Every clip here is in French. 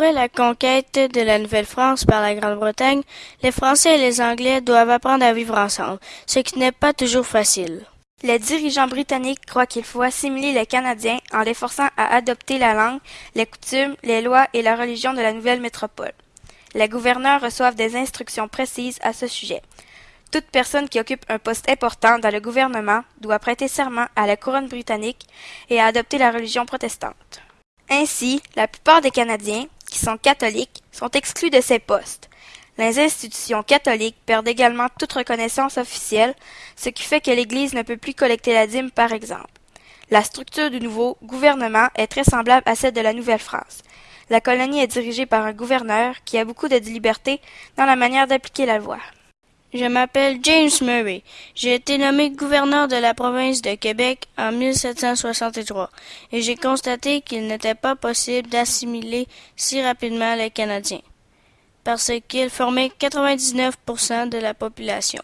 la conquête de la Nouvelle-France par la Grande-Bretagne, les Français et les Anglais doivent apprendre à vivre ensemble, ce qui n'est pas toujours facile. Les dirigeants britanniques croient qu'il faut assimiler les Canadiens en les forçant à adopter la langue, les coutumes, les lois et la religion de la nouvelle métropole. Les gouverneurs reçoivent des instructions précises à ce sujet. Toute personne qui occupe un poste important dans le gouvernement doit prêter serment à la couronne britannique et à adopter la religion protestante. Ainsi, la plupart des Canadiens, qui sont catholiques, sont exclus de ces postes. Les institutions catholiques perdent également toute reconnaissance officielle, ce qui fait que l'Église ne peut plus collecter la dîme, par exemple. La structure du nouveau gouvernement est très semblable à celle de la Nouvelle-France. La colonie est dirigée par un gouverneur qui a beaucoup de liberté dans la manière d'appliquer la loi. Je m'appelle James Murray. J'ai été nommé gouverneur de la province de Québec en 1763 et j'ai constaté qu'il n'était pas possible d'assimiler si rapidement les Canadiens parce qu'ils formaient 99% de la population.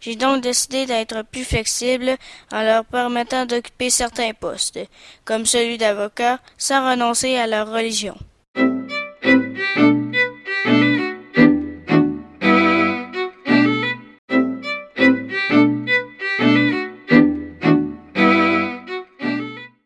J'ai donc décidé d'être plus flexible en leur permettant d'occuper certains postes, comme celui d'avocat, sans renoncer à leur religion.